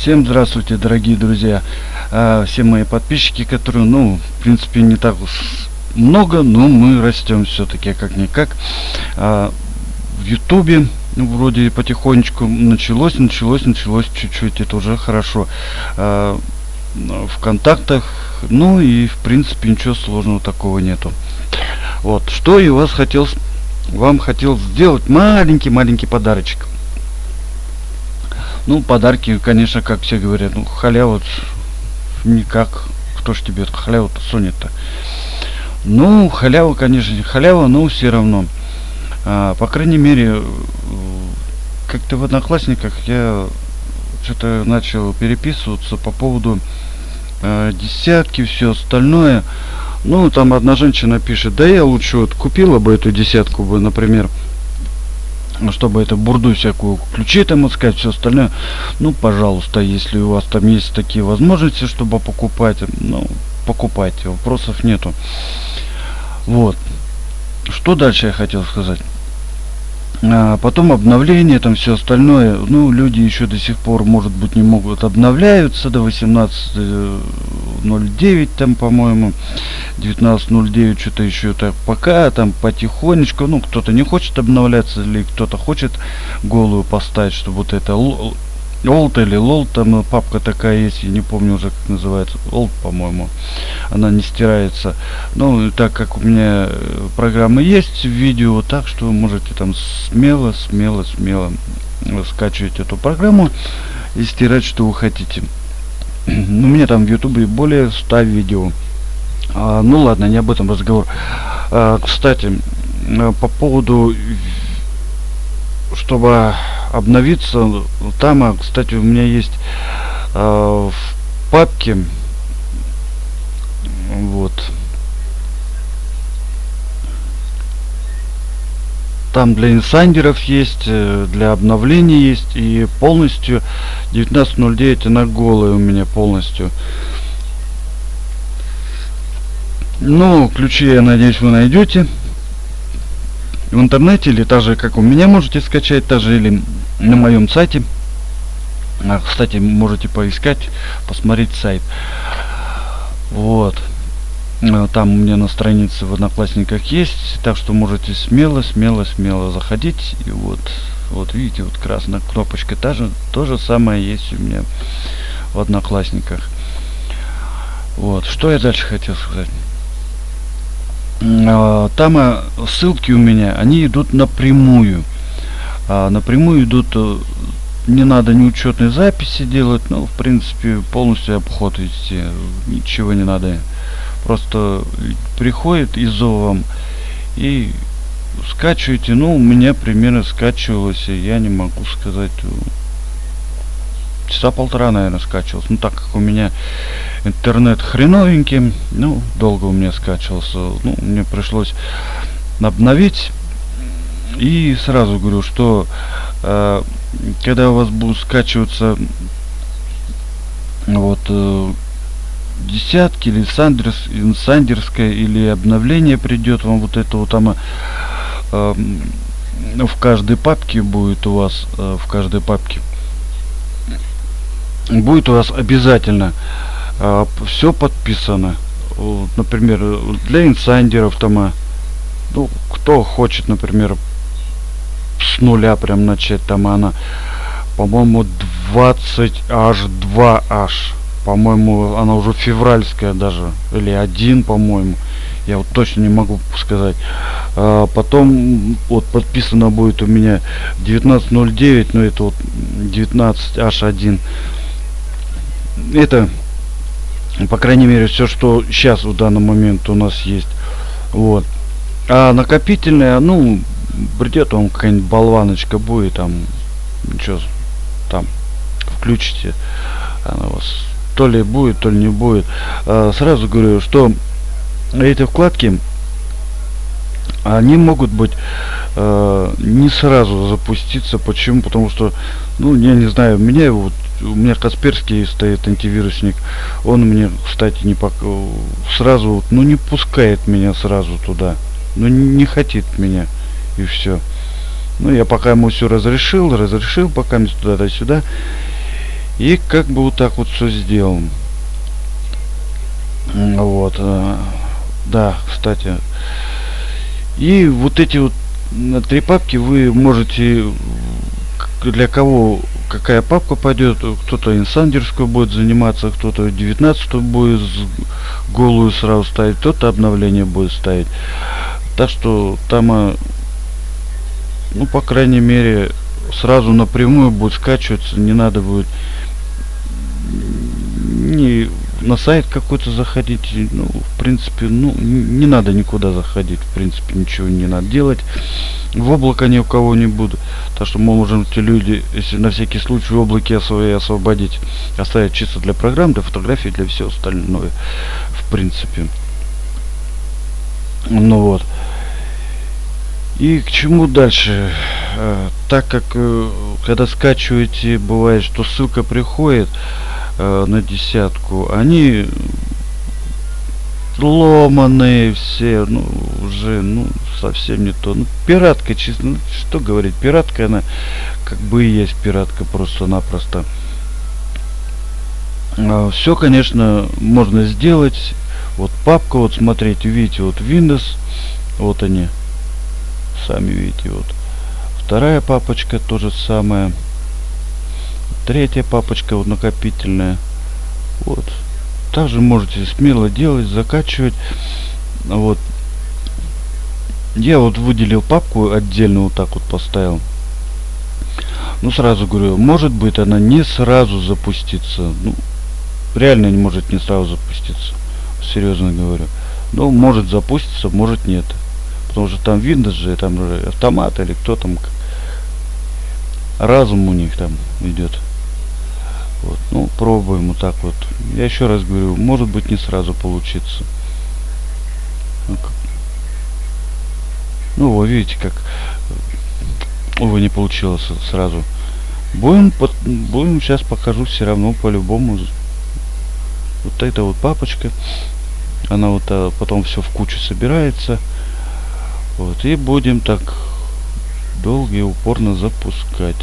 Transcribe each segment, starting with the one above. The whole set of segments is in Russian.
Всем здравствуйте, дорогие друзья, а, все мои подписчики, которые, ну, в принципе, не так много, но мы растем все-таки как-никак. А, в Ютубе ну, вроде потихонечку началось, началось, началось чуть-чуть, это уже хорошо. А, в контактах, ну и в принципе ничего сложного такого нету. Вот, что я вас хотел, вам хотел сделать маленький-маленький подарочек. Ну, подарки, конечно, как все говорят, ну, халява никак. Кто ж тебе халяву-то сунет-то? Ну, халява, конечно, халява, но все равно. А, по крайней мере, как-то в Одноклассниках я что-то начал переписываться по поводу э, десятки, все остальное. Ну, там одна женщина пишет, да я лучше вот купила бы эту десятку бы, например, чтобы это бурду всякую ключи там искать, все остальное. Ну, пожалуйста, если у вас там есть такие возможности, чтобы покупать, ну, покупайте, вопросов нету. Вот. Что дальше я хотел сказать? А, потом обновление, там все остальное. Ну, люди еще до сих пор, может быть, не могут обновляются до 18.09, там, по-моему, 19.09, что-то еще так. Пока там потихонечку, ну, кто-то не хочет обновляться, или кто-то хочет голую поставить, чтобы вот это Олд или лол, там папка такая есть, я не помню уже как называется, Олд, по-моему, она не стирается. Ну, так как у меня э, программа есть видео, так что вы можете там смело, смело, смело скачивать эту программу и стирать, что вы хотите. Ну, у меня там в ютубе более 100 видео. А, ну ладно, не об этом разговор. А, кстати, э, по поводу чтобы обновиться. Там а, кстати у меня есть э, в папке вот. Там для инсайдеров есть э, для обновления есть и полностью 19.09 она голая у меня полностью. Ну ключи я надеюсь вы найдете в интернете или так же как у меня можете скачать также или на моем сайте. А, кстати можете поискать посмотреть сайт. Вот. А, там у меня на странице в одноклассниках есть так что можете смело смело смело заходить. И вот вот видите вот красная кнопочка та же то же самое есть у меня в одноклассниках. Вот что я дальше хотел сказать там а, ссылки у меня они идут напрямую. А, напрямую идут э, не надо ни учетной записи делать ну в принципе полностью обход вести ничего не надо. Просто приходит изо и скачиваете ну у меня примерно скачивалось я не могу сказать часа полтора наверное скачивался ну так как у меня интернет хреновенький ну долго у меня скачивался ну мне пришлось обновить. И сразу говорю что э, когда у вас будут скачиваться вот э, десятки или сандерс сандерская или обновление придет вам вот это вот там э, в каждой папке будет у вас э, в каждой папке будет у вас обязательно э, все подписано. Вот, например для инсайдеров там а, ну кто хочет например с нуля прям начать там она по-моему 20 аж 2 аж по-моему она уже февральская даже или один по-моему. Я вот точно не могу сказать. А, потом вот подписано будет у меня 1909 но это вот 19 h1 это по крайней мере все что сейчас в данный момент у нас есть. Вот. А накопительная ну придет вам какая-нибудь болваночка будет там ничего там включите она у вас то ли будет то ли не будет. А, сразу говорю что эти вкладки они могут быть э, не сразу запуститься. Почему? Потому что ну я не знаю меня вот у меня Касперский стоит антивирусник он мне кстати не пок сразу ну не пускает меня сразу туда ну не хотит меня и все ну я пока ему все разрешил разрешил пока туда-сюда И как бы вот так вот все сделан. Вот. Э, да, кстати. И вот эти вот три папки вы можете для кого какая папка пойдет, кто-то инсандерскую будет заниматься, кто-то 19 будет голую сразу ставить, кто-то обновление будет ставить. Так что там, э, ну, по крайней мере, сразу напрямую будет скачиваться, не надо будет не на сайт какой-то заходить, ну, в принципе, ну, не надо никуда заходить, в принципе, ничего не надо делать. В облако ни у кого не буду. Так что мы можем эти люди, если на всякий случай в облаке свои освободить, оставить чисто для программ, для фотографий, для всего остального, в принципе. Ну вот. И к чему дальше? Э, так как э, когда скачиваете, бывает, что ссылка приходит, э, на десятку, они ломаные все, ну, уже, ну, совсем не то. Ну, пиратка, честно, ну, что говорить, пиратка, она как бы и есть пиратка просто-напросто. А, все, конечно, можно сделать. Вот папка, вот смотрите, видите, вот Windows, вот они, сами видите, вот. Вторая папочка, то же самое третья папочка вот накопительная. Вот. Также можете смело делать закачивать. Вот. Я вот выделил папку отдельно вот так вот поставил. Ну сразу говорю может быть она не сразу запустится. Ну реально не может не сразу запуститься серьезно говорю. Ну может запуститься может нет. Потому что там Windows же там же автомат или кто там разум у них там идет вот, ну, пробуем вот так вот. Я еще раз говорю, может быть не сразу получится. Ну, вы видите, как увы не получилось сразу. Будем, под, будем сейчас покажу все равно по-любому. Вот эта вот папочка. Она вот а, потом все в кучу собирается. Вот, и будем так долго и упорно запускать.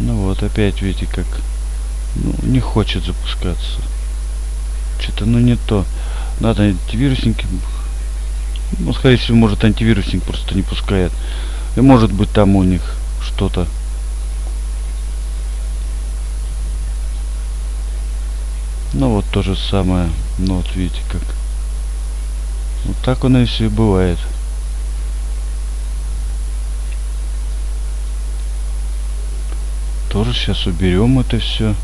Ну вот опять видите как ну, не хочет запускаться. Что-то ну не то. Надо антивирусник. Ну, скорее всего, может антивирусник просто не пускает. И может быть там у них что-то. Ну вот то же самое. Ну вот видите как. Вот так оно и все и бывает. Тоже сейчас уберем это все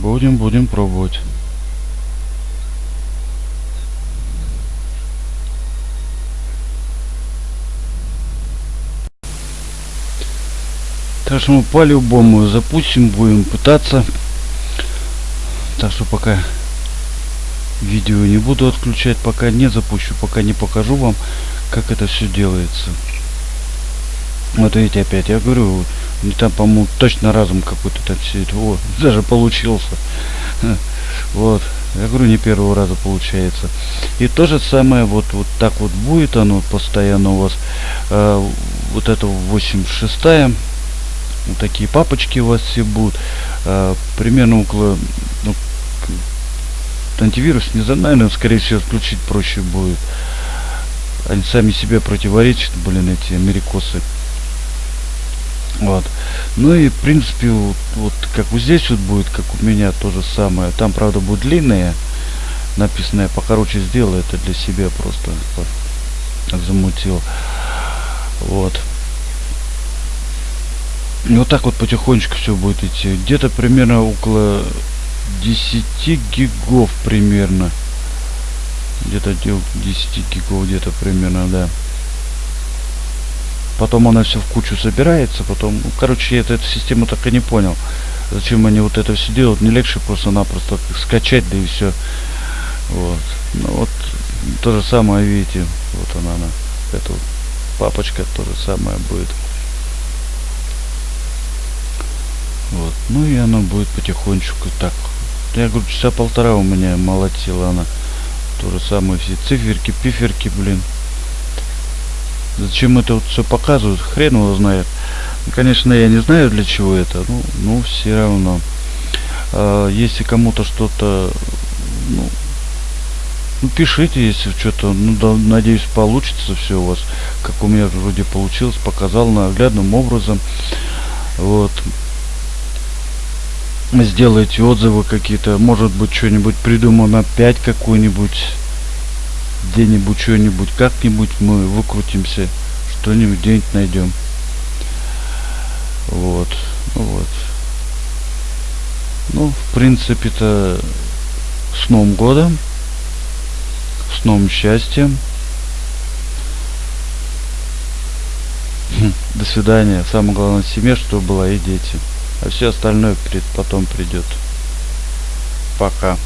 будем будем пробовать. Так что мы по-любому запустим, будем пытаться. Так что пока видео не буду отключать пока не запущу пока не покажу вам как это все делается. Вот видите опять я говорю не там по-моему точно разум какой-то там это вот даже получился. Вот. Я говорю не первого раза получается. И то же самое вот вот так вот будет оно постоянно у вас. Э, вот это 86 вот такие папочки у вас все будут. Э, примерно около ну, антивирус не знаю, наверное, скорее всего, отключить проще будет. Они сами себе противоречат, блин, эти америкосы. Вот. Ну и, в принципе, вот, вот как вот здесь вот будет, как у меня то же самое. Там, правда, будет длинное, написанное покороче сделал, это для себя просто замутил. Вот. И вот так вот потихонечку все будет идти. Где-то примерно около 10 гигов примерно. Где-то 10 гигов где-то примерно да. Потом она все в кучу собирается потом ну, короче я эту систему так и не понял зачем они вот это все делают. Не легче просто-напросто скачать да и все вот. Ну вот то же самое видите вот она, она эта папочка то же самое будет. Вот. Ну и оно будет потихонечку так Я говорю, часа полтора у меня молотила она. То же самое, все циферки, пиферки, блин. Зачем это вот все показывают, хрен его знает. Ну, конечно, я не знаю для чего это, ну, ну все равно. А, если кому-то что-то, ну, ну, пишите, если что-то, ну, да, надеюсь, получится все у вас, как у меня вроде получилось, показал наглядным образом. Вот. Сделайте отзывы какие-то, может быть, что-нибудь придумаем опять какую-нибудь где-нибудь что-нибудь, как-нибудь мы выкрутимся, что-нибудь где-нибудь найдем. Вот, ну вот. Ну, в принципе-то, с Новым годом, с новым счастьем. Хм, до свидания. Самое главное семье, чтобы была и дети. А все остальное потом придет. Пока.